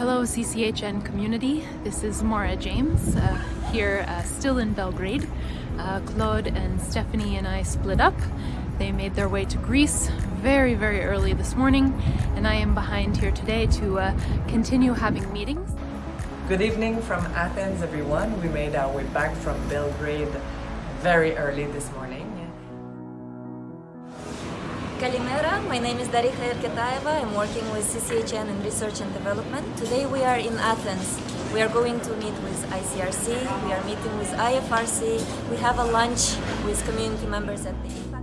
Hello CCHN community, this is Maura James uh, here uh, still in Belgrade. Uh, Claude and Stephanie and I split up. They made their way to Greece very very early this morning and I am behind here today to uh, continue having meetings. Good evening from Athens everyone. We made our way back from Belgrade very early this morning. Kalimera, my name is Dariha Erketaeva. I'm working with CCHN in Research and Development. Today we are in Athens. We are going to meet with ICRC, we are meeting with IFRC, we have a lunch with community members at the IPAC.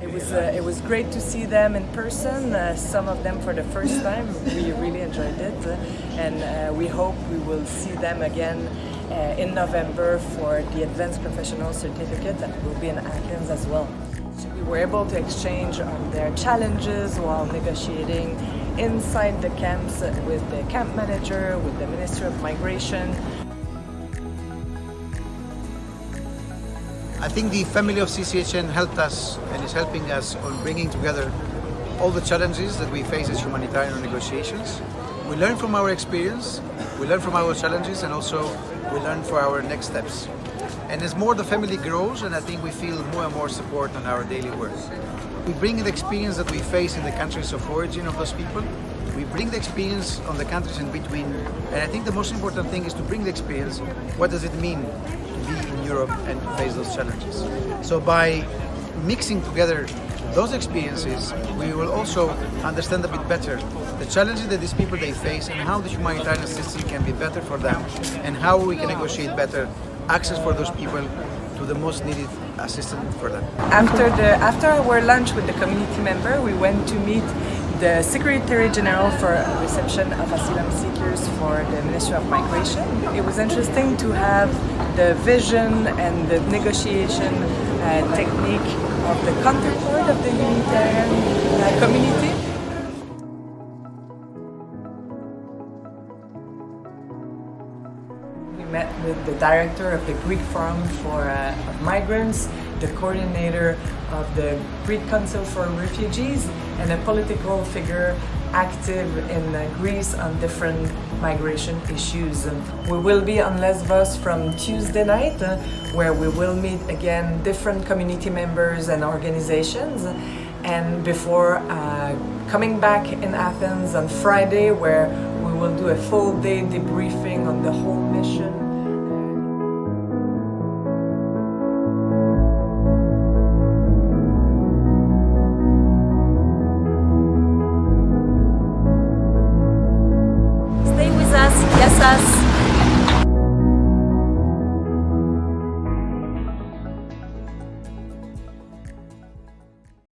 It was, uh, it was great to see them in person, uh, some of them for the first time. We really enjoyed it and uh, we hope we will see them again uh, in November for the Advanced Professional Certificate that will be in Athens as well. We were able to exchange on their challenges while negotiating inside the camps with the camp manager, with the Minister of Migration. I think the family of CCHN helped us and is helping us on bringing together all the challenges that we face as humanitarian negotiations. We learn from our experience, we learn from our challenges and also we learn for our next steps. And as more the family grows, and I think we feel more and more support on our daily work. We bring the experience that we face in the countries of origin of those people. We bring the experience on the countries in between. And I think the most important thing is to bring the experience. What does it mean to be in Europe and face those challenges? So by mixing together those experiences, we will also understand a bit better the challenges that these people they face and how the humanitarian system can be better for them and how we can negotiate better access for those people to the most needed assistance for them. After, the, after our lunch with the community member, we went to meet the Secretary General for reception of asylum seekers for the Ministry of Migration. It was interesting to have the vision and the negotiation uh, technique of the counterpart of the humanitarian uh, community. Met with the director of the Greek Forum for uh, Migrants, the coordinator of the Greek Council for Refugees, and a political figure active in uh, Greece on different migration issues. We will be on Lesbos from Tuesday night, uh, where we will meet again different community members and organizations, and before uh, coming back in Athens on Friday, where we will do a full day debriefing on the whole mission process.